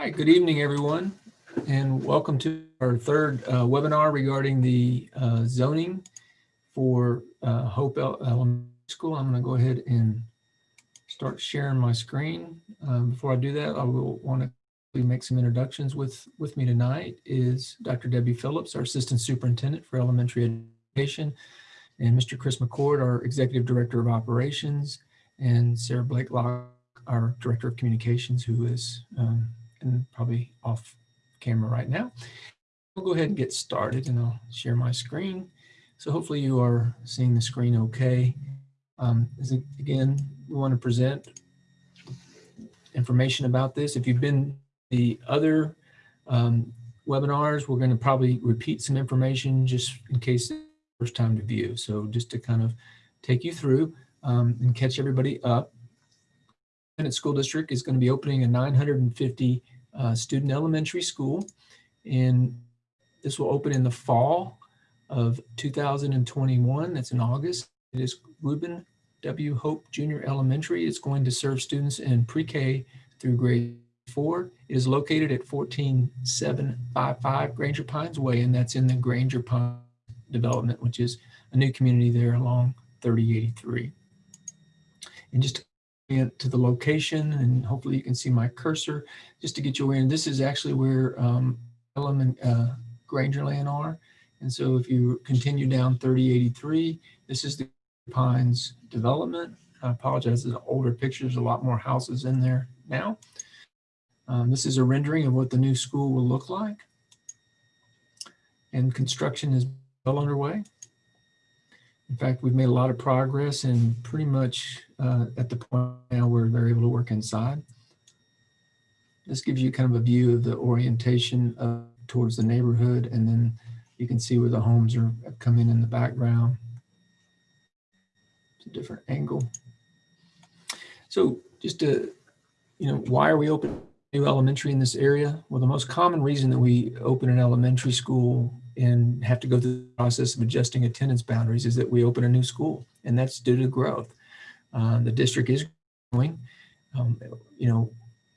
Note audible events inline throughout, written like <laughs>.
right, good evening, everyone, and welcome to our third uh, webinar regarding the uh, zoning for uh, Hope Elementary School. I'm going to go ahead and start sharing my screen. Um, Before I do that, I will want to make some introductions with, with me tonight is Dr. Debbie Phillips, our Assistant Superintendent for Elementary Education, and Mr. Chris McCord, our Executive Director of Operations, and Sarah Blakelock, our Director of Communications, who is um, and probably off camera right now. We'll go ahead and get started and I'll share my screen. So hopefully you are seeing the screen okay. Um, again, we want to present information about this. If you've been the other um, webinars, we're going to probably repeat some information just in case first time to view. So just to kind of take you through um, and catch everybody up. Independent School District is going to be opening a 950 uh, student elementary school. And this will open in the fall of 2021. That's in August. It is Reuben W. Hope Junior Elementary. It's going to serve students in pre-K through grade four. It is located at 14755 Granger Pines Way, and that's in the Granger Pines development, which is a new community there along 3083. And just to the location, and hopefully you can see my cursor, just to get you and this is actually where um, Pelham and uh, Grangerland are. And so if you continue down 3083, this is the Pines development. I apologize, it's an older picture. There's a lot more houses in there now. Um, this is a rendering of what the new school will look like. And construction is well underway. In fact, we've made a lot of progress and pretty much uh, at the point now where they're able to work inside. This gives you kind of a view of the orientation of, towards the neighborhood, and then you can see where the homes are coming in the background. It's a different angle. So just to, you know, why are we opening new elementary in this area? Well, the most common reason that we open an elementary school and have to go through the process of adjusting attendance boundaries is that we open a new school, and that's due to growth. Uh, the district is growing. Um, you know,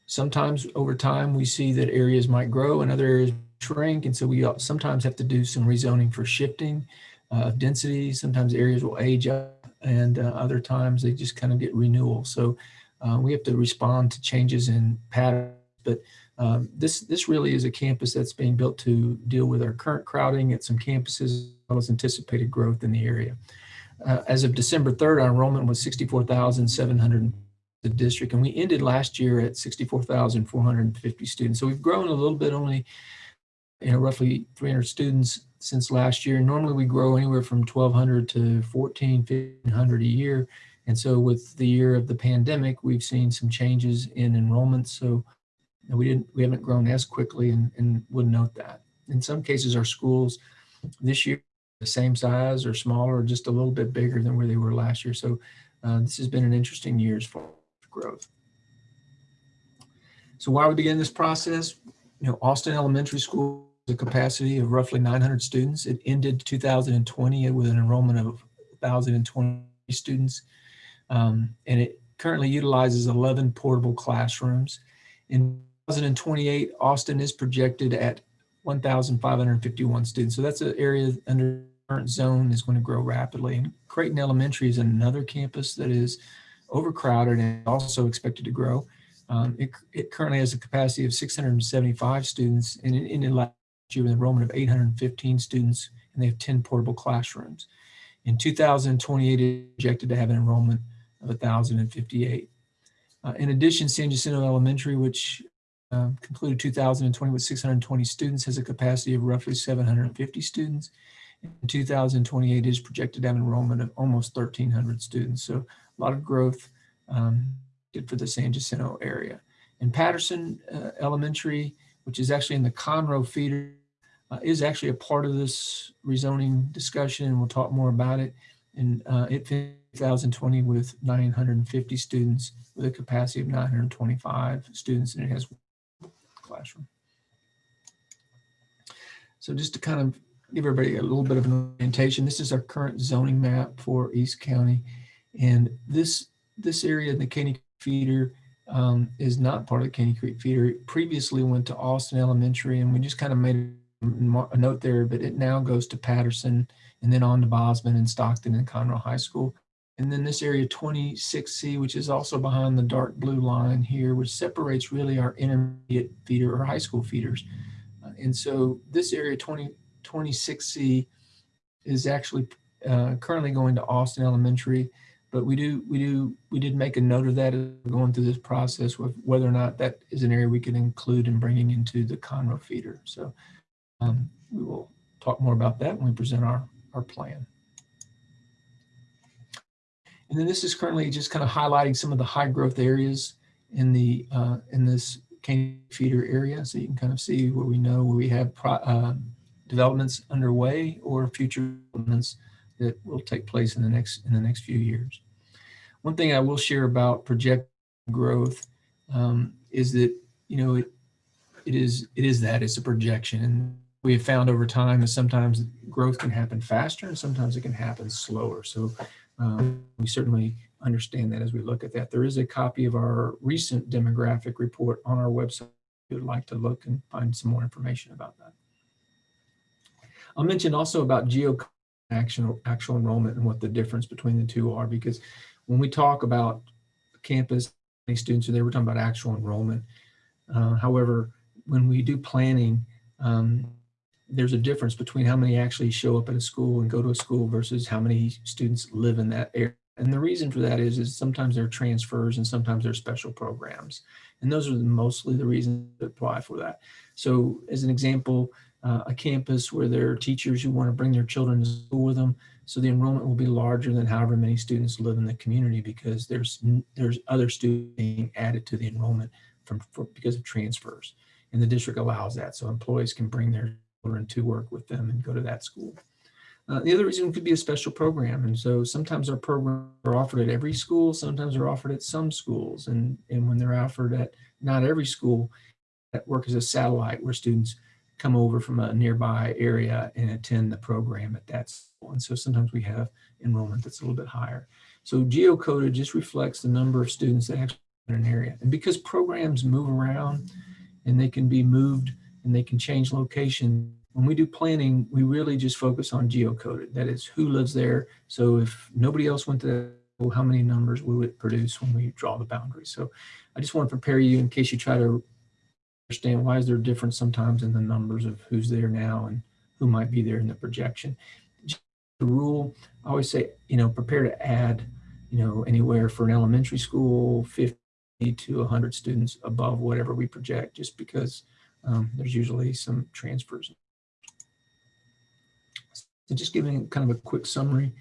sometimes over time we see that areas might grow and other areas shrink, and so we sometimes have to do some rezoning for shifting uh, of density. Sometimes areas will age up, and uh, other times they just kind of get renewal. So uh, we have to respond to changes in patterns. But um, this this really is a campus that's being built to deal with our current crowding at some campuses as well as anticipated growth in the area. Uh, as of December 3rd, our enrollment was 64,700 the district, and we ended last year at 64,450 students. So we've grown a little bit, only you know roughly 300 students since last year. Normally we grow anywhere from 1,200 to 14, 1,500 a year. And so with the year of the pandemic, we've seen some changes in enrollment. So we didn't, we haven't grown as quickly and, and would note that. In some cases, our schools this year the same size or smaller, or just a little bit bigger than where they were last year. So uh, this has been an interesting years for growth. So why we begin this process? You know, Austin Elementary School has a capacity of roughly 900 students. It ended 2020 with an enrollment of 1,020 students. Um, and it currently utilizes 11 portable classrooms. In 2028, Austin is projected at 1,551 students. So that's an area under current zone is going to grow rapidly. And Creighton Elementary is another campus that is overcrowded and also expected to grow. Um, it, it, currently has a capacity of 675 students and in, last year with enrollment of 815 students and they have 10 portable classrooms. In 2028, it projected to have an enrollment of 1,058. Uh, in addition, San Jacinto Elementary, which uh, concluded 2020 with 620 students, has a capacity of roughly 750 students. In 2028 is projected to have enrollment of almost 1,300 students. So a lot of growth um, for the San Jacinto area. And Patterson uh, Elementary, which is actually in the Conroe feeder, uh, is actually a part of this rezoning discussion, and we'll talk more about it. And uh, it 2020 with 950 students with a capacity of 925 students, and it has one classroom. So just to kind of give everybody a little bit of an orientation, this is our current zoning map for East County. And this, this area in the Caney feeder um, is not part of the Caney Creek feeder. It previously went to Austin Elementary and we just kind of made a a note there, but it now goes to Patterson and then on to Bozman and Stockton and Conroe High School. And then this area 26C, which is also behind the dark blue line here, which separates really our intermediate feeder or high school feeders. Uh, And so this area 20, 26C is actually uh, currently going to Austin Elementary. But we do, we do, we did make a note of that going through this process with whether or not that is an area we can include in bringing into the Conroe feeder. So um, we will talk more about that when we present our, our plan. And then this is currently just kind of highlighting some of the high growth areas in the, uh, in this Caney feeder area. So you can kind of see where we know where we have pro, uh, developments underway or future developments that will take place in the next, in the next few years. One thing I will share about project growth um, is that, you know, it, it is, it is that it's a projection. And we have found over time that sometimes growth can happen faster and sometimes it can happen slower. So um, we certainly understand that as we look at that. There is a copy of our recent demographic report on our website. If you'd like to look and find some more information about that. I'll mention also about geo actual, actual enrollment and what the difference between the two are, because when we talk about campus, students there, we're talking about actual enrollment. Uh, however, when we do planning, um, there's a difference between how many actually show up at a school and go to a school versus how many students live in that area. And the reason for that is, is sometimes there are transfers and sometimes there are special programs. And those are mostly the reasons that apply for that. So as an example, uh, a campus where there are teachers who want to bring their children to school with them. So the enrollment will be larger than however many students live in the community because there's there's other students being added to the enrollment from for, because of transfers. And the district allows that. So employees can bring their children to work with them and go to that school. Uh, the other reason could be a special program. And so sometimes our programs are offered at every school, sometimes they're offered at some schools. And, and when they're offered at not every school, that work as a satellite where students come over from a nearby area and attend the program at that school. And so sometimes we have enrollment that's a little bit higher. So geocoded just reflects the number of students that actually in an area. And because programs move around and they can be moved and they can change location, when we do planning, we really just focus on geocoded. That is who lives there. So if nobody else went to how many numbers will it produce when we draw the boundaries? So I just want to prepare you in case you try to understand why is there a difference sometimes in the numbers of who's there now and who might be there in the projection. The rule, I always say, you know, prepare to add, you know, anywhere for an elementary school, 50 to 100 students above whatever we project, just because um, there's usually some transfers. So just giving kind of a quick summary,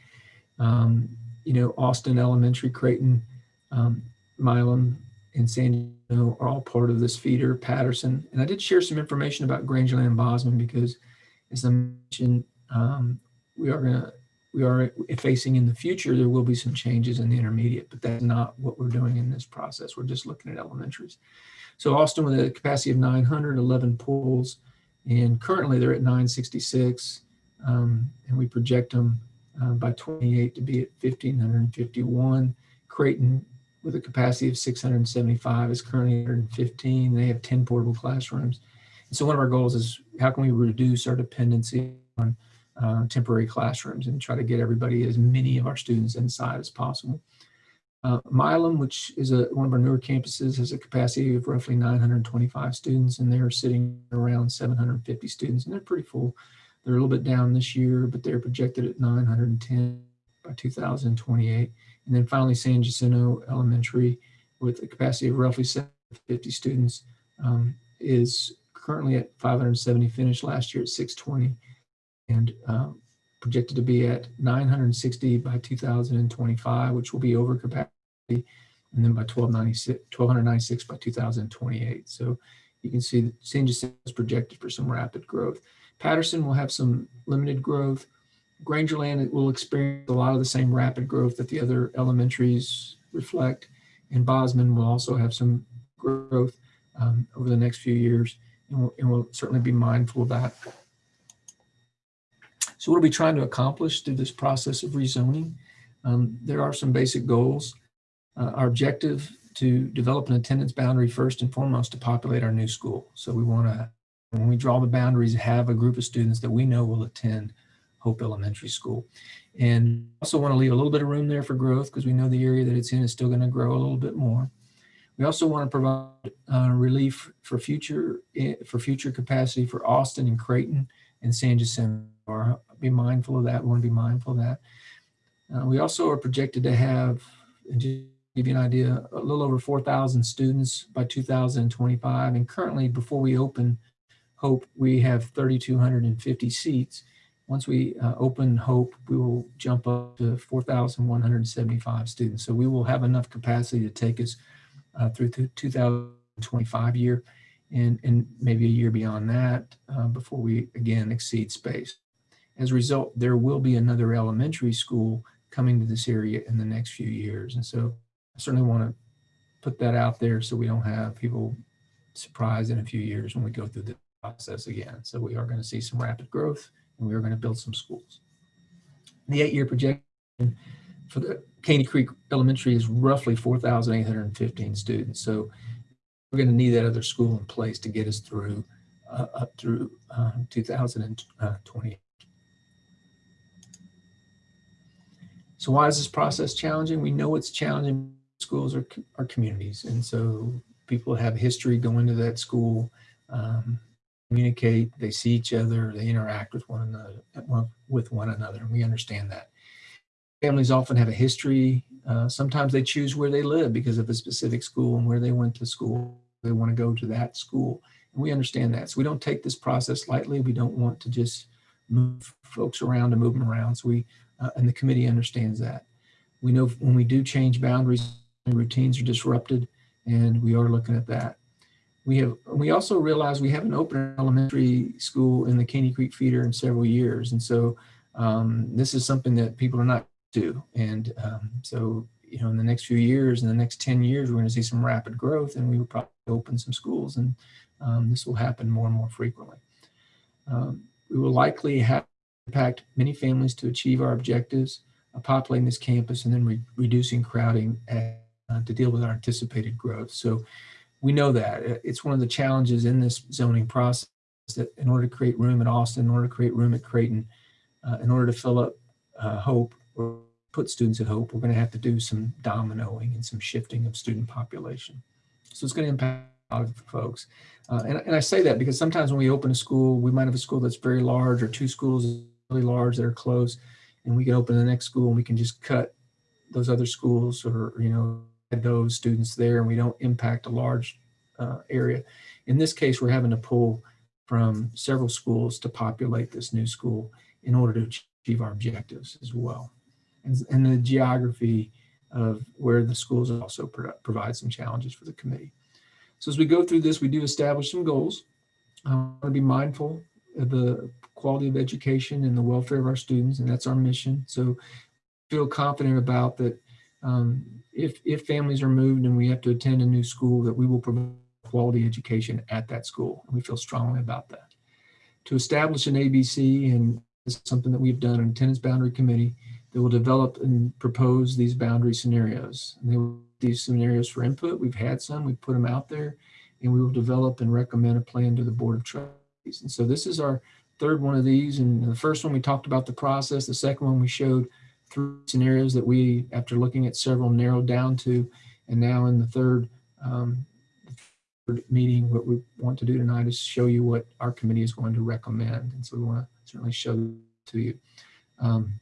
um, you know, Austin Elementary, Creighton, um, Milam, and San Diego are all part of this feeder, Patterson. And I did share some information about Grangerland and Bozman because, as I mentioned, um, we are going to we are facing in the future, there will be some changes in the intermediate, but that's not what we're doing in this process. We're just looking at elementaries. So Austin with a capacity of 911 pools, and currently they're at 966, um, and we project them uh, by 28 to be at 1,551. Creighton with a capacity of 675 is currently 115. They have 10 portable classrooms. And so one of our goals is how can we reduce our dependency on uh, temporary classrooms and try to get everybody, as many of our students inside as possible. Uh, Milam, which is a, one of our newer campuses, has a capacity of roughly 925 students, and they're sitting around 750 students, and they're pretty full. They're a little bit down this year, but they're projected at 910 by 2028. And then finally, San Jacinto Elementary, with a capacity of roughly 750 students, um, is currently at 570, finished last year at 620 and um, projected to be at 960 by 2025, which will be over capacity, and then by 1296, 1296 by 2028. So you can see that San Jacinto is projected for some rapid growth. Patterson will have some limited growth. Grangerland will experience a lot of the same rapid growth that the other elementaries reflect. And Bozman will also have some growth um, over the next few years. And we'll, and we'll certainly be mindful of that. So what are we trying to accomplish through this process of rezoning? Um, there are some basic goals. Uh, our objective to develop an attendance boundary first and foremost to populate our new school. So we want to, when we draw the boundaries, have a group of students that we know will attend Hope Elementary School. And also want to leave a little bit of room there for growth because we know the area that it's in is still going to grow a little bit more. We also want to provide uh, relief for future eh, for future capacity for Austin and Creighton and San Jacinto. Be mindful of that. We want to be mindful of that. Uh, we also are projected to have, and to give you an idea, a little over 4,000 students by 2025. And currently, before we open Hope, we have 3,250 seats. Once we uh, open Hope, we will jump up to 4,175 students. So we will have enough capacity to take us uh, through the 2025 year and, and maybe a year beyond that uh, before we again exceed space. As a result, there will be another elementary school coming to this area in the next few years. And so I certainly want to put that out there so we don't have people surprised in a few years when we go through the process again. So we are going to see some rapid growth and we are going to build some schools. The eight-year projection for the Caney Creek Elementary is roughly 4,815 students. So we're going to need that other school in place to get us through uh, up through uh, 2020. So why is this process challenging? We know it's challenging. Schools are, are communities. And so people have history going to that school, um, communicate, they see each other, they interact with one another, with one another. And we understand that. Families often have a history. Uh, sometimes they choose where they live because of a specific school and where they went to school. They want to go to that school. And we understand that. So we don't take this process lightly. We don't want to just move folks around and move them around. So we uh, and the committee understands that. We know when we do change boundaries, routines are disrupted, and we are looking at that. We have. We also realize we haven't opened elementary school in the Caney Creek feeder in several years, and so um, this is something that people are not to. And um, so, you know, in the next few years, in the next 10 years, we're going to see some rapid growth, and we will probably open some schools, and um, this will happen more and more frequently. Um, we will likely have impact many families to achieve our objectives of populating this campus and then re reducing crowding uh, to deal with our anticipated growth. So we know that it's one of the challenges in this zoning process that in order to create room at Austin, in order to create room at Creighton, uh, in order to fill up uh, Hope or put students at Hope, we're going to have to do some dominoing and some shifting of student population. So it's going to impact a lot of folks. Uh, and, and I say that because sometimes when we open a school, we might have a school that's very large or two schools really large that are closed and we can open the next school and we can just cut those other schools or, you know, those students there and we don't impact a large uh, area. In this case, we're having to pull from several schools to populate this new school in order to achieve our objectives as well. And, and the geography of where the schools also pro provide some challenges for the committee. So as we go through this, we do establish some goals. I want to be mindful of the quality of education and the welfare of our students, and that's our mission. So feel confident about that um, if, if families are moved and we have to attend a new school, that we will provide quality education at that school. And we feel strongly about that. To establish an ABC, and something that we've done an attendance boundary committee that will develop and propose these boundary scenarios. And they will these scenarios for input. We've had some, we've put them out there, and we will develop and recommend a plan to the Board of Trustees. And so this is our third one of these. And the first one, we talked about the process. The second one, we showed three scenarios that we, after looking at several, narrowed down to. And now in the third, um, third meeting, what we want to do tonight is show you what our committee is going to recommend. And so we want to certainly show to you. Um,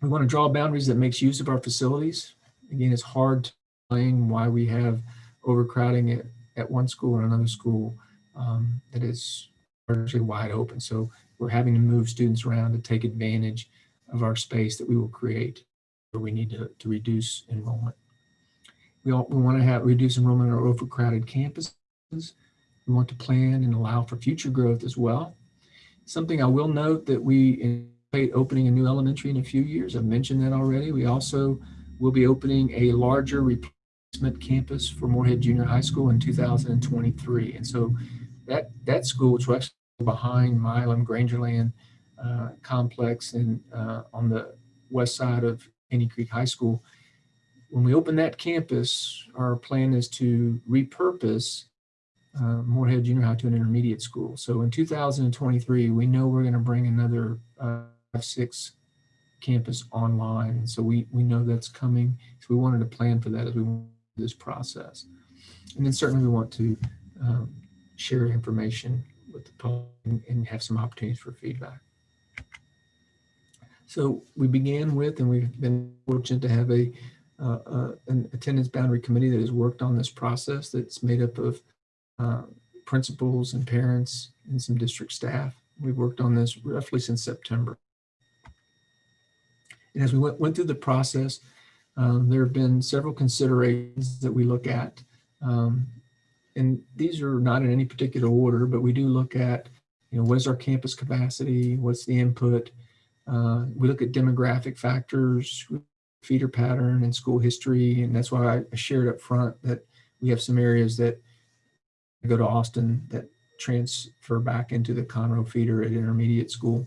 we want to draw boundaries that makes use of our facilities. Again, it's hard to explain why we have overcrowding at, at one school or another school um, that is largely wide open. So we're having to move students around to take advantage of our space that we will create where we need to, to reduce enrollment. We, all, we want to have reduce enrollment on our overcrowded campuses. We want to plan and allow for future growth as well. Something I will note that we anticipate opening a new elementary in a few years. I've mentioned that already. We also will be opening a larger replacement campus for Moorhead Junior High School in 2023. And so that, that school, which actually behind Milam Grangerland uh, complex and uh, on the west side of Caney Creek High School. when we open that campus, our plan is to repurpose uh, Moorhead Junior High to an intermediate school. So in 2023, we know we're going to bring another uh, six campus online. So we, we know that's coming. So we wanted to plan for that as we went through this process. And then certainly we want to um, share information with the public and have some opportunities for feedback. So we began with, and we've been fortunate to have a uh, uh, an attendance boundary committee that has worked on this process that's made up of uh, principals and parents and some district staff. We've worked on this roughly since September. And as we went, went through the process, um, there have been several considerations that we look at. Um, and these are not in any particular order, but we do look at, you know, what is our campus capacity? What's the input? Uh, we look at demographic factors, feeder pattern and school history. And that's why I shared up front that we have some areas that go to Austin that transfer back into the Conroe feeder at intermediate school.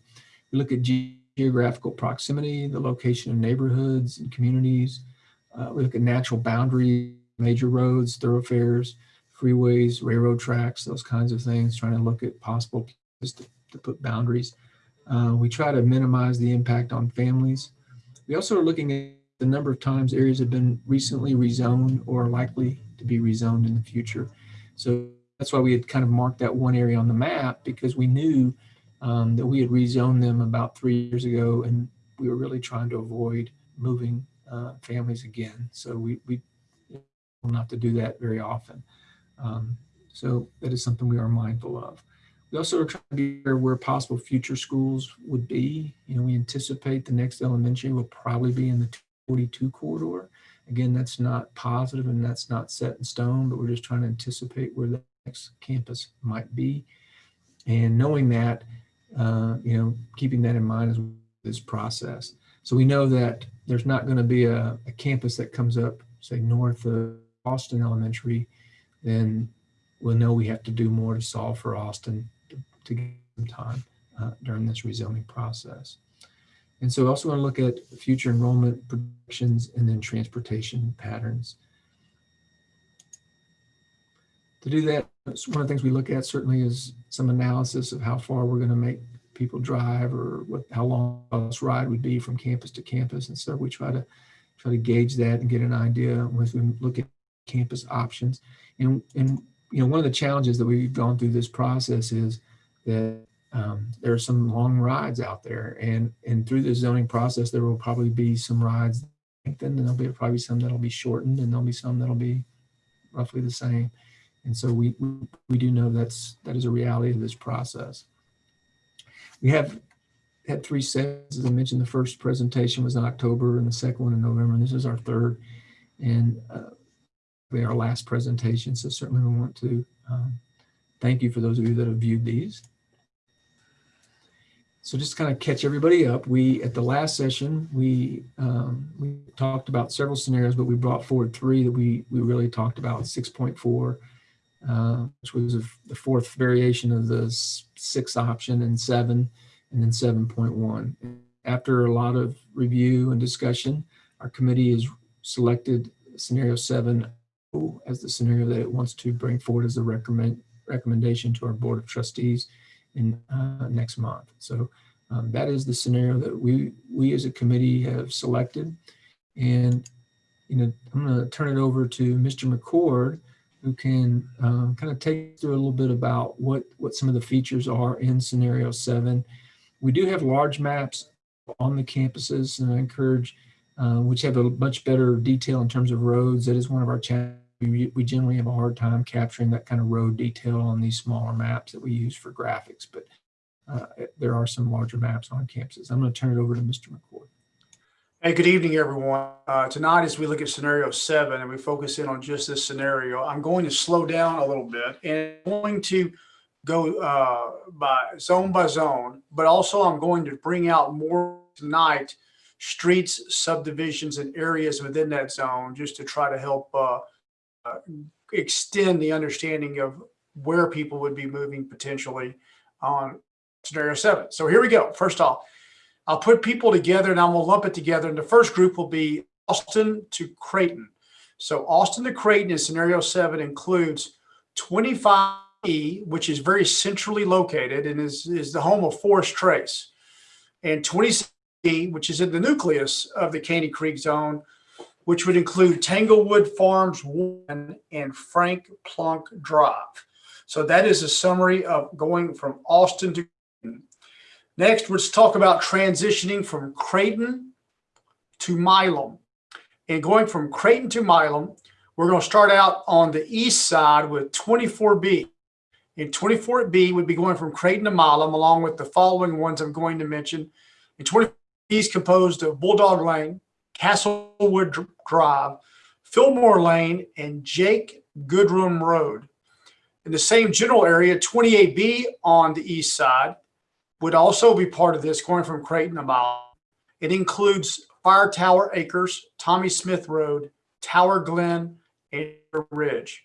We look at ge geographical proximity, the location of neighborhoods and communities. Uh, we look at natural boundaries, major roads, thoroughfares, freeways, railroad tracks, those kinds of things, trying to look at possible places to, to put boundaries. Uh, we try to minimize the impact on families. We also are looking at the number of times areas have been recently rezoned or likely to be rezoned in the future. So that's why we had kind of marked that one area on the map because we knew um, that we had rezoned them about three years ago and we were really trying to avoid moving uh, families again. So we, we will not to do that very often. Um, so that is something we are mindful of. We also are trying to be aware where possible future schools would be. You know, we anticipate the next elementary will probably be in the 42 corridor. Again, that's not positive and that's not set in stone, but we're just trying to anticipate where the next campus might be. And knowing that, uh, you know, keeping that in mind as this process. So we know that there's not going to be a, a campus that comes up, say, north of Austin Elementary, then we'll know we have to do more to solve for Austin to, get some time uh, during this rezoning process. And so we also want to look at future enrollment projections and then transportation patterns. To do that, one of the things we look at certainly is some analysis of how far we're going to make people drive or what how long bus ride would be from campus to campus. And so we try to try to gauge that and get an idea as we look at campus options. And, and you know, one of the challenges that we've gone through this process is that um, there are some long rides out there. And and through the zoning process there will probably be some rides lengthened and there'll be probably some that'll be shortened and there'll be some that'll be roughly the same. And so we we, we do know that's that is a reality of this process. We have had three sets. As i mentioned the first presentation was in october and the second one in november and this is our third. And uh, our last presentation so certainly we want to um, thank you for those of you that have viewed these so just to kind of catch everybody up, we at the last session we um, we talked about several scenarios, but we brought forward three that we we really talked about 6.4, uh, which was a, the fourth variation of the six option, and seven, and then 7.1. After a lot of review and discussion, our committee has selected scenario seven as the scenario that it wants to bring forward as a recommend recommendation to our board of trustees in uh, next month. So um, that is the scenario that we we as a committee have selected. And you know, I'm going to turn it over to Mr. McCord, who can um, kind of take through a little bit about what what some of the features are in scenario seven. We do have large maps on the campuses, and I encourage uh, which have a much better detail in terms of roads. That is one of our challenges we, generally have a hard time capturing that kind of road detail on these smaller maps that we use for graphics, but uh, there are some larger maps on campuses. I'm going to turn it over to Mr. McCord. Hey, good evening, everyone. Uh, tonight, as we look at scenario seven and we focus in on just this scenario, I'm going to slow down a little bit and I'm going to go uh, by zone by zone, but also I'm going to bring out more tonight streets, subdivisions, and areas within that zone just to try to help uh, extend the understanding of where people would be moving potentially on scenario seven. So here we go. First off, I'll put people together and I'm gonna lump it together. And the first group will be Austin to Creighton. So Austin to Creighton in scenario seven includes 25E, which is very centrally located and is, is the home of Forest Trace, and 26E, which is in the nucleus of the Caney Creek zone, which would include Tanglewood Farms 1 and Frank Plunk Drive. So that is a summary of going from Austin to Creighton. Next, let's talk about transitioning from Creighton to Milam. And going from Creighton to Milam, we're going to start out on the east side with 24B. And 24B would be going from Creighton to Milam, along with the following ones I'm going to mention. And 24B is composed of Bulldog Lane, Castlewood Drive, Fillmore Lane, and Jake Goodrum Road. In the same general area, 28B on the east side would also be part of this, going from Creighton to Milam. It includes Fire Tower Acres, Tommy Smith Road, Tower Glen, and Ridge.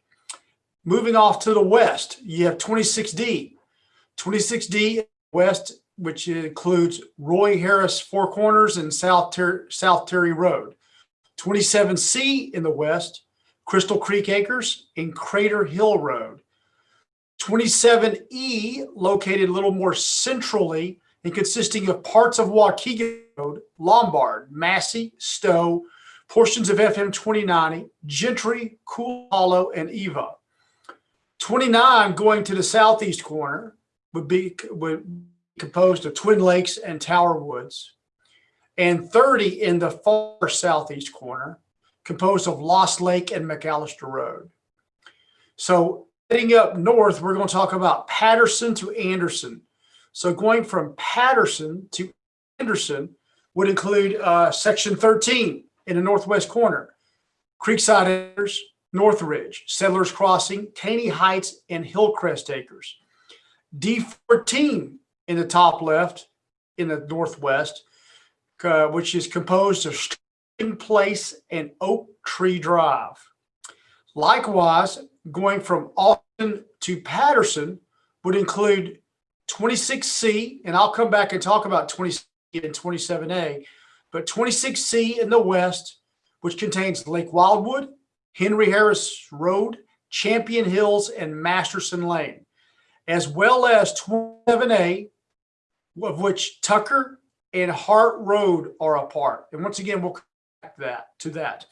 Moving off to the west, you have 26D. 26D west, which includes Roy Harris Four Corners and South, Ter- South Terry Road. 27C in the west, Crystal Creek Acres and Crater Hill Road. 27E located a little more centrally and consisting of parts of Waukegan Road, Lombard, Massey, Stowe, portions of FM 2090, Gentry, Cool Hollow, and Eva. 29 going to the southeast corner would be would composed of Twin Lakes and Tower Woods. And 30 in the far southeast corner, composed of Lost Lake and McAllister Road. So heading up north, we're going to talk about Patterson to Anderson. So going from Patterson to Anderson would include uh, section 13 in the northwest corner, Creekside Acres, Northridge, Settlers Crossing, Caney Heights, and Hillcrest Acres. D14 in the top left in the northwest, uh, which is composed of String Place and Oak Tree Drive. Likewise, going from Austin to Patterson would include 26C, and I'll come back and talk about 26 and 27A, but 26C in the west, which contains Lake Wildwood, Henry Harris Road, Champion Hills, and Masterson Lane, as well as 27A, of which Tucker and Hart Road are a part. And once again, we'll back that to that.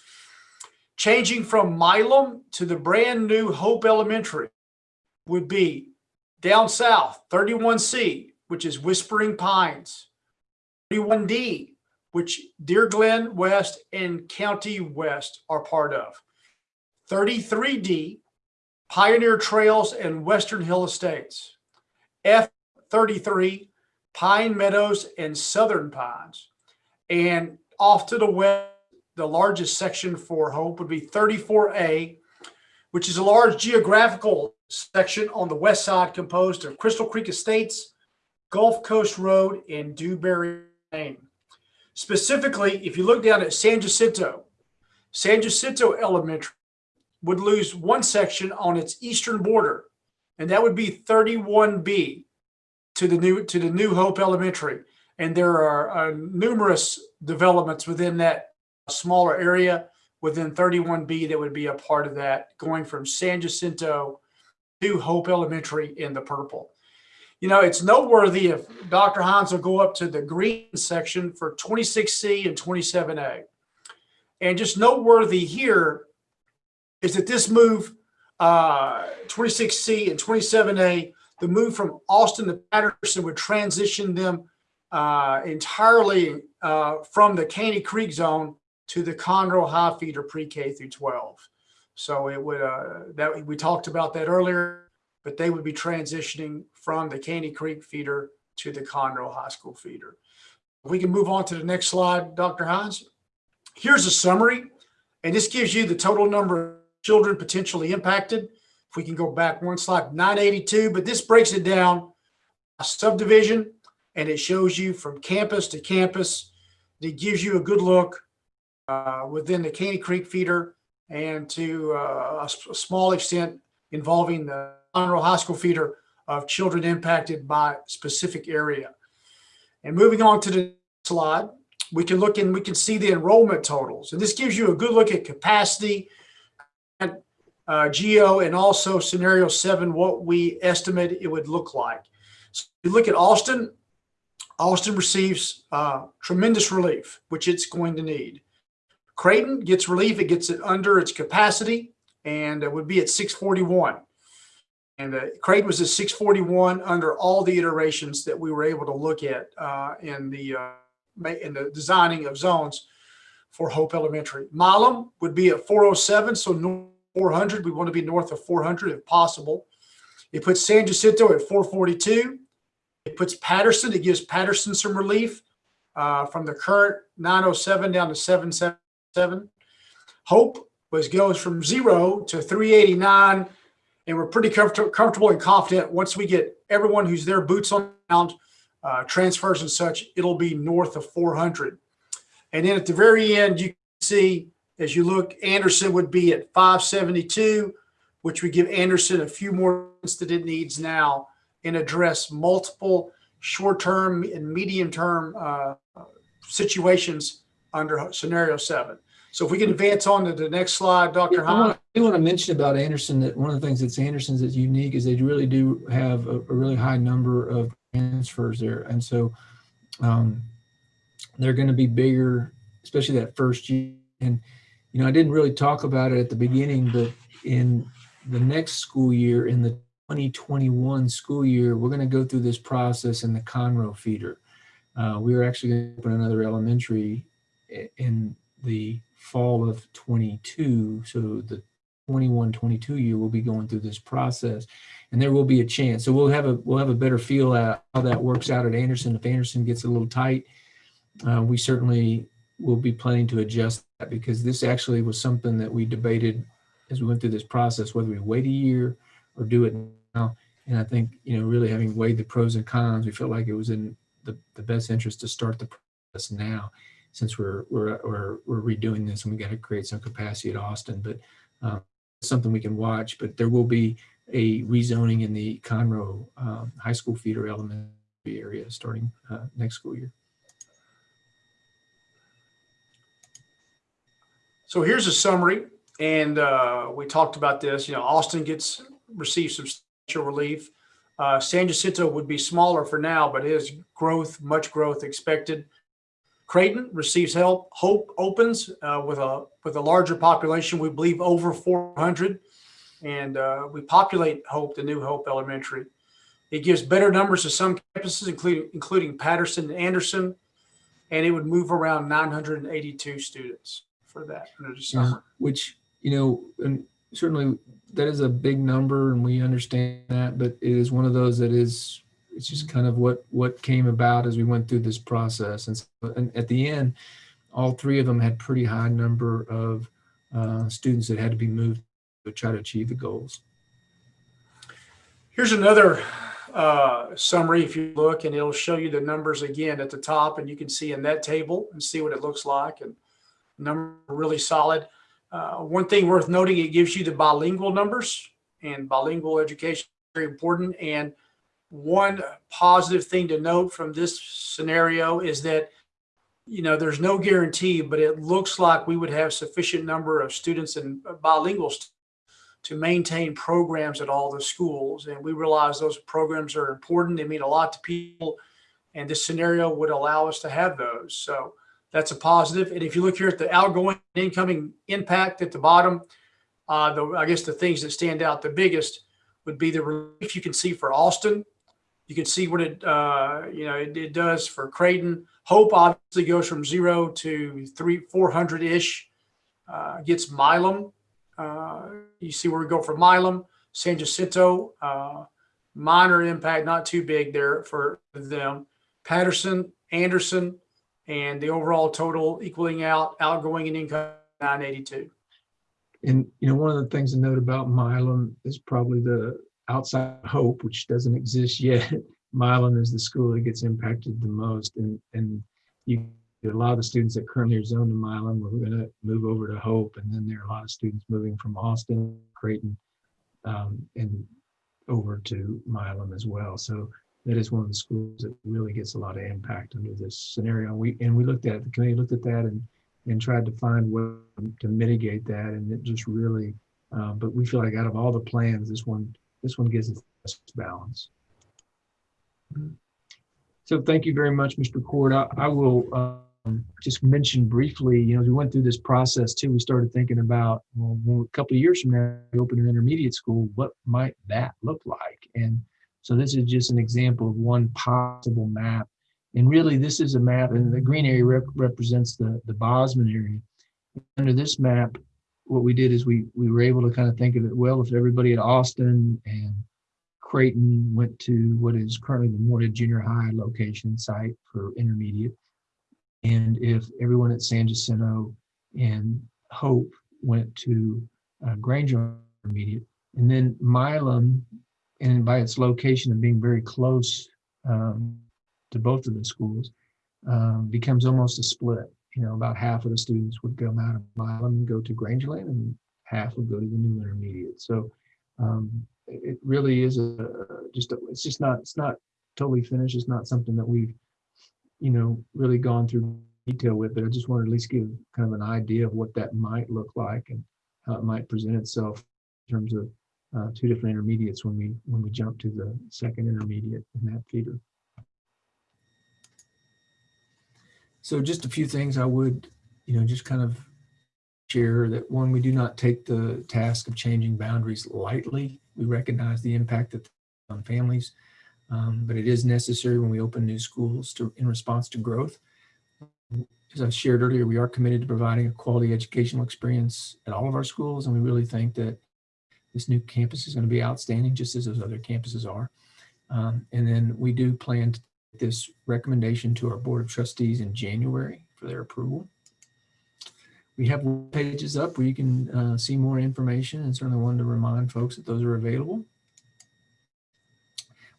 Changing from Milam to the brand new Hope Elementary would be down south, 31C, which is Whispering Pines, 31D, which Deer Glen West and County West are part of. 33D, Pioneer Trails and Western Hill Estates. F33, Pine Meadows and Southern Pines. And off to the west, the largest section for Hope would be 34A, which is a large geographical section on the west side composed of Crystal Creek Estates, Gulf Coast Road, and Dewberry Lane. Specifically, if you look down at San Jacinto, San Jacinto Elementary would lose one section on its eastern border, and that would be 31B to the new to the New Hope Elementary. And there are uh, numerous developments within that smaller area within 31B that would be a part of that, going from San Jacinto to Hope Elementary in the purple. You know, it's noteworthy if Dr. Hines will go up to the green section for 26C and 27A. And just noteworthy here is that this move, uh, 26C and 27A, the move from Austin to Patterson would transition them uh, entirely uh, from the Caney Creek zone to the Conroe High Feeder pre-K through 12. So it would, uh, that we talked about that earlier, but they would be transitioning from the Caney Creek feeder to the Conroe High School feeder. We can move on to the next slide, Dr. Hines. Here's a summary, and this gives you the total number of children potentially impacted. We can go back one slide, 982, but this breaks it down a subdivision and it shows you from campus to campus. It gives you a good look uh, within the Caney Creek feeder and to uh, a, a small extent involving the Conroe High School feeder of children impacted by specific area. And moving on to the slide, we can look and we can see the enrollment totals. And this gives you a good look at capacity, uh, geo, and also scenario seven, what we estimate it would look like. So you look at Austin, Austin receives uh, tremendous relief, which it's going to need. Creighton gets relief, it gets it under its capacity and it would be at 641. And uh, Creighton was at 641 under all the iterations that we were able to look at uh, in the uh, in the designing of zones for Hope Elementary. Milam would be at 407, so north 400. We want to be north of 400 if possible. It puts San Jacinto at 442. It puts Patterson. It gives Patterson some relief uh, from the current 907 down to 777. Hope was goes from zero to 389, and we're pretty comfort- comfortable and confident once we get everyone who's there boots on ground, uh, transfers and such, it'll be north of 400. And then at the very end, you can see as you look, Anderson would be at 572, which would give Anderson a few more that it needs now and address multiple short-term and medium-term uh, situations under scenario seven. So if we can advance on to the next slide, Dr. I want, I want to mention about Anderson that one of the things that's Anderson's that's unique is they really do have a, a really high number of transfers there. And so um, they're going to be bigger, especially that first year. And, you know, I didn't really talk about it at the beginning, but in the next school year, in the 2021 school year, we're going to go through this process in the Conroe feeder. Uh, we are actually going to open another elementary in the fall of 22. So the 21, 22 year, we'll be going through this process and there will be a chance. So we'll have a, we'll have a better feel at how that works out at Anderson. If Anderson gets a little tight, uh, we certainly will be planning to adjust that because this actually was something that we debated as we went through this process, whether we wait a year or do it now. And I think, you know, really having weighed the pros and cons, we felt like it was in the, the best interest to start the process now since we're, we're, we're, we're redoing this and we got to create some capacity at Austin, but um, something we can watch, but there will be a rezoning in the Conroe um, High School feeder elementary area starting uh, next school year. So here's a summary, and uh, we talked about this. You know, Austin gets receives substantial relief. Uh, San Jacinto would be smaller for now, but is growth, much growth expected. Creighton receives help. Hope opens uh, with a with a larger population. We believe over 400, and uh, we populate Hope, the new Hope Elementary. It gives better numbers to some campuses, including including Patterson and Anderson, and it would move around 982 students for that under the Yeah, which, you know, and certainly that is a big number and we understand that, but it is one of those that is, it's just kind of what, what came about as we went through this process. And, so, and at the end, all three of them had pretty high number of uh, students that had to be moved to try to achieve the goals. Here's another uh, summary if you look, and it'll show you the numbers again at the top, and you can see in that table and see what it looks like. And number really solid. Uh, one thing worth noting, it gives you the bilingual numbers, and bilingual education very important. And one positive thing to note from this scenario is that you know there's no guarantee, but it looks like we would have sufficient number of students and bilingual st- to maintain programs at all the schools. And we realize those programs are important. They mean a lot to people. And this scenario would allow us to have those. So that's a positive. And if you look here at the outgoing incoming impact at the bottom, uh, the, I guess the things that stand out the biggest would be the relief you can see for Austin. You can see what it, uh, you know, it, it does for Creighton. Hope obviously goes from zero to three, 400 ish. Uh, gets Milam uh, you see where we go for Milam, San Jacinto, uh, minor impact, not too big there for them. Patterson, Anderson, and the overall total equaling out outgoing and income 982. And, you know, one of the things to note about Milam is probably the outside hope, which doesn't exist yet. <laughs> Milam is the school that gets impacted the most. And, and you, a lot of the students that currently are zoned to Milam, we're going to move over to Hope. And then there are a lot of students moving from Austin, Creighton, um, and over to Milam as well. So that is one of the schools that really gets a lot of impact under this scenario. We, and we looked at, the committee looked at that and, and tried to find way to mitigate that. And it just really, uh, but we feel like out of all the plans, this one, this one gives us balance. So thank you very much, Mr. McCord. I, I will um, just mention briefly, you know, as we went through this process too, we started thinking about, well, a couple of years from now, we open an intermediate school, what might that look like? And so this is just an example of one possible map. And really, this is a map, and the green area rep represents the, the Bozman area. Under this map, what we did is we, we were able to kind of think of it, well, if everybody at Austin and Creighton went to what is currently the Moorhead Junior High location site for intermediate, and if everyone at San Jacinto and Hope went to uh, Granger Intermediate, and then Milam, and by its location and being very close um, to both of the schools, um, becomes almost a split. You know, about half of the students would out of Milam and go to Grangerland, and half would go to the new intermediate. So um, it really is a just a, it's just not it's not totally finished. It's not something that we've you know really gone through detail with, but I just wanted to at least give kind of an idea of what that might look like and how it might present itself in terms of uh, two different intermediates when we when we jump to the second intermediate in that feeder. So just a few things I would, you know, just kind of share that one, we do not take the task of changing boundaries lightly. We recognize the impact that on families, um, but it is necessary when we open new schools to in response to growth. As I shared earlier, we are committed to providing a quality educational experience at all of our schools, and we really think that this new campus is going to be outstanding, just as those other campuses are. Um, and then we do plan to this recommendation to our Board of Trustees in January for their approval. We have pages up where you can uh, see more information and certainly wanted to remind folks that those are available.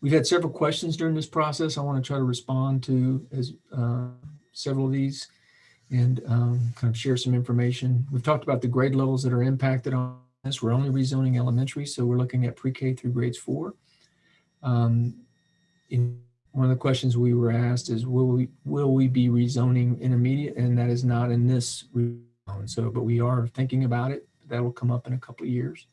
We've had several questions during this process. I want to try to respond to as uh, several of these and um, kind of share some information. We've talked about the grade levels that are impacted on this. We're only rezoning elementary, so we're looking at pre-K through grades four. Um, in one of the questions we were asked is, will we will we be rezoning intermediate? And that is not in this rezone. So, but we are thinking about it. That will come up in a couple of years.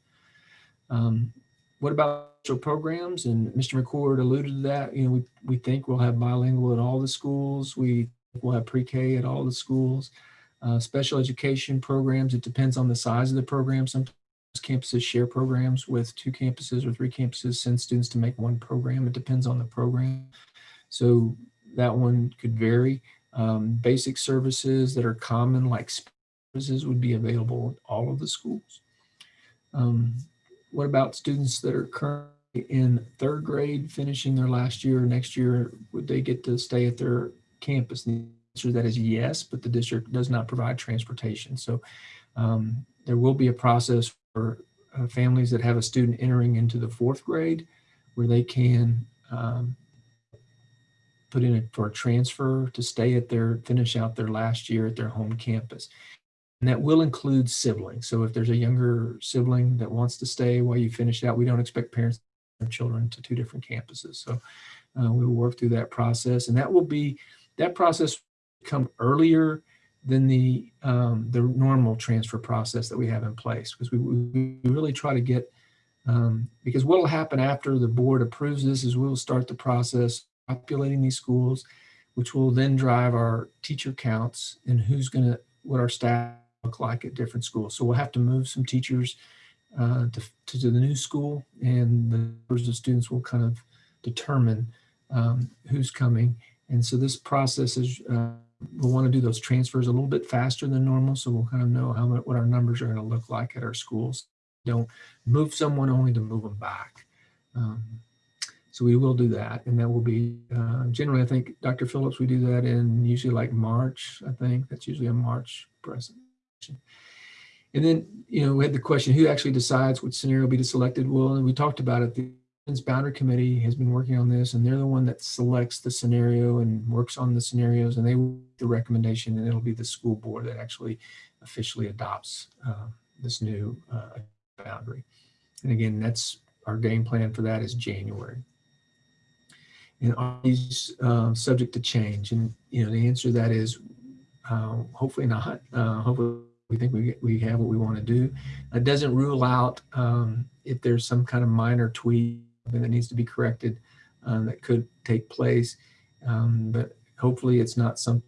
Um, what about special programs? And Mr. McCord alluded to that. You know, we, we think we'll have bilingual at all the schools. We will have pre-K at all the schools. Uh, special education programs, it depends on the size of the program. Sometimes campuses share programs with two campuses or three campuses, send students to make one program. It depends on the program. So that one could vary. Um, basic services that are common, like services, would be available at all of the schools. Um, what about students that are currently in third grade, finishing their last year or next year? Would they get to stay at their campus? The answer to that is yes, but the district does not provide transportation. So um, there will be a process for uh, families that have a student entering into the fourth grade where they can um, put in a, for a transfer to stay at their, finish out their last year at their home campus. And that will include siblings. So if there's a younger sibling that wants to stay while you finish out, we don't expect parents their children to two different campuses. So uh, we will work through that process and that will be, that process come earlier than the um, the normal transfer process that we have in place because we, we really try to get um, because what will happen after the board approves this is we'll start the process populating these schools which will then drive our teacher counts and who's going to what our staff look like at different schools. So we'll have to move some teachers uh, to, to, the new school and the numbers of students will kind of determine um, who's coming. And so this process is uh, we'll want to do those transfers a little bit faster than normal. So we'll kind of know how what our numbers are going to look like at our schools. Don't move someone only to move them back. Um, so we will do that. And that will be uh, generally, I think, Dr. Phillips, we do that in usually like March, I think. That's usually a March presentation. And then, you know, we had the question, who actually decides which scenario will be selected? Well, and we talked about it. The boundary committee has been working on this and they're the one that selects the scenario and works on the scenarios and they the recommendation and it'll be the school board that actually officially adopts uh, this new uh, boundary. And again, that's our game plan for that is January. And are these uh, subject to change? And, you know, the answer to that is uh, hopefully not. Uh, Hopefully, we think we, we have what we want to do. It doesn't rule out um, if there's some kind of minor tweak that needs to be corrected um, that could take place. Um, But hopefully, it's not something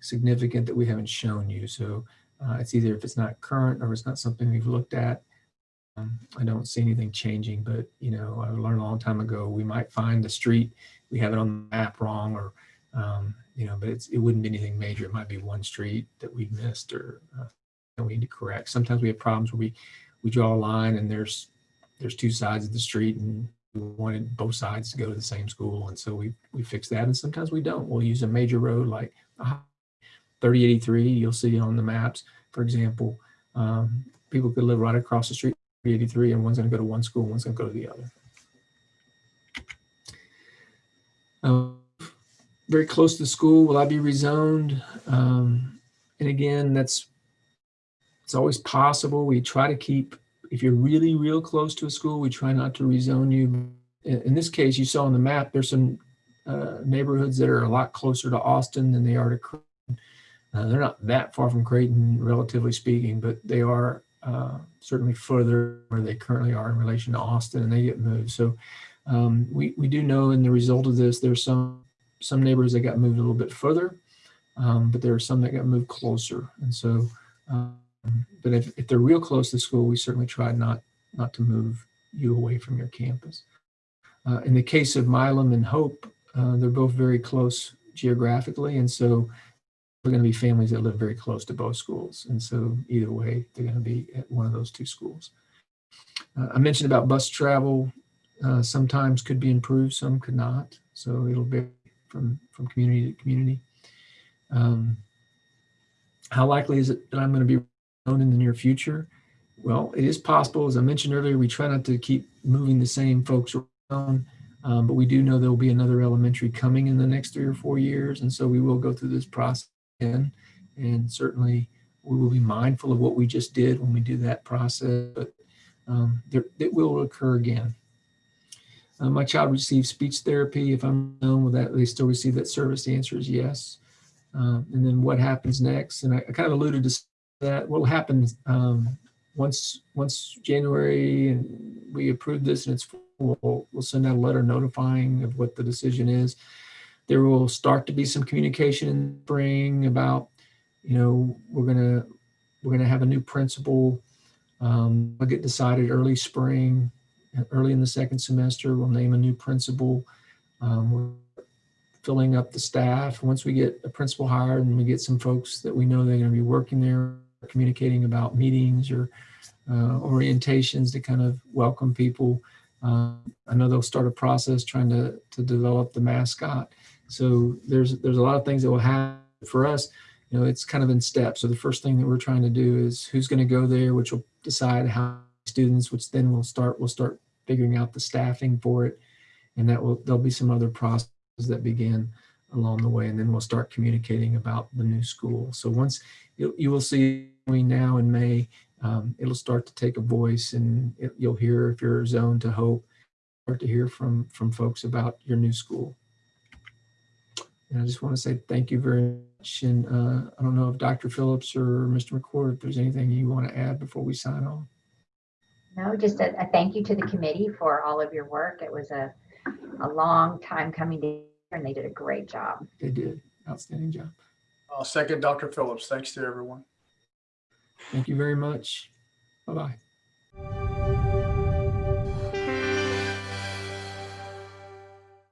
significant that we haven't shown you. So uh, it's either if it's not current or it's not something we've looked at. Um, I don't see anything changing, but you know, I learned a long time ago, we might find the street, we have it on the map wrong or, um, you know, but it wouldn't be anything major. It might be one street that we missed or uh, that we need to correct. Sometimes we have problems where we, we draw a line and there's, there's two sides of the street and wanted both sides to go to the same school. And so we, we fix that. And sometimes we don't. We'll use a major road like uh, 3083, you'll see on the maps, for example, um, people could live right across the street, 383, and one's gonna go to one school, one's gonna go to the other. Um, Very close to the school, will I be rezoned? Um, And again, that's, it's always possible. We try to keep, if you're really real close to a school, we try not to rezone you. In, this case, you saw on the map, there's some uh, neighborhoods that are a lot closer to Austin than they are to Creighton. Uh, they're not that far from Creighton, relatively speaking, but they are uh, certainly further where they currently are in relation to Austin, and they get moved. So um, we we do know, in the result of this, there's some some neighborhoods that got moved a little bit further, um, but there are some that got moved closer. And so, um, but if, if they're real close to school, we certainly try not not to move you away from your campus. Uh, in the case of Milam and Hope, uh, they're both very close geographically, and so we're going to be families that live very close to both schools. And so either way, they're going to be at one of those two schools. Uh, I mentioned about bus travel. Uh, sometimes could be improved, some could not. So it'll vary from, from community to community. Um, how likely is it that I'm going to be in the near future? Well, it is possible. As I mentioned earlier, we try not to keep moving the same folks around. Um, but we do know there will be another elementary coming in the next three or four years. And so we will go through this process again. And certainly we will be mindful of what we just did when we do that process, but um, there, it will occur again. Uh, my child receives speech therapy. If I'm known with that, they still receive that service. The answer is yes. Um, and then what happens next? And I, I kind of alluded to that. Will happen um, once once January and we approve this and it's full, we'll, send out a letter notifying of what the decision is. There will start to be some communication in spring about, you know, we're gonna we're gonna have a new principal. Um, will get decided early spring, early in the second semester. We'll name a new principal. Um, we're filling up the staff. Once we get a principal hired and we get some folks that we know they're going to be working there, communicating about meetings or uh, orientations to kind of welcome people. Uh, I know they'll start a process trying to to develop the mascot. So there's there's a lot of things that will happen for us. You know, it's kind of in steps. So the first thing that we're trying to do is who's going to go there, which will decide how students, which then we'll start we'll start figuring out the staffing for it, and that will there'll be some other processes that begin along the way, and then we'll start communicating about the new school. So once you, you will see between now and May, um, it'll start to take a voice, and it, you'll hear if you're zoned to hope, start to hear from from folks about your new school. And I just want to say thank you very much. And uh, I don't know if Dr. Phillips or Mr. McCord, if there's anything you want to add before we sign on. No, just a, a thank you to the committee for all of your work. It was a, a long time coming together and they did a great job. They did outstanding job. I'll second Dr. Phillips. Thanks to everyone. Thank you very much. Bye-bye.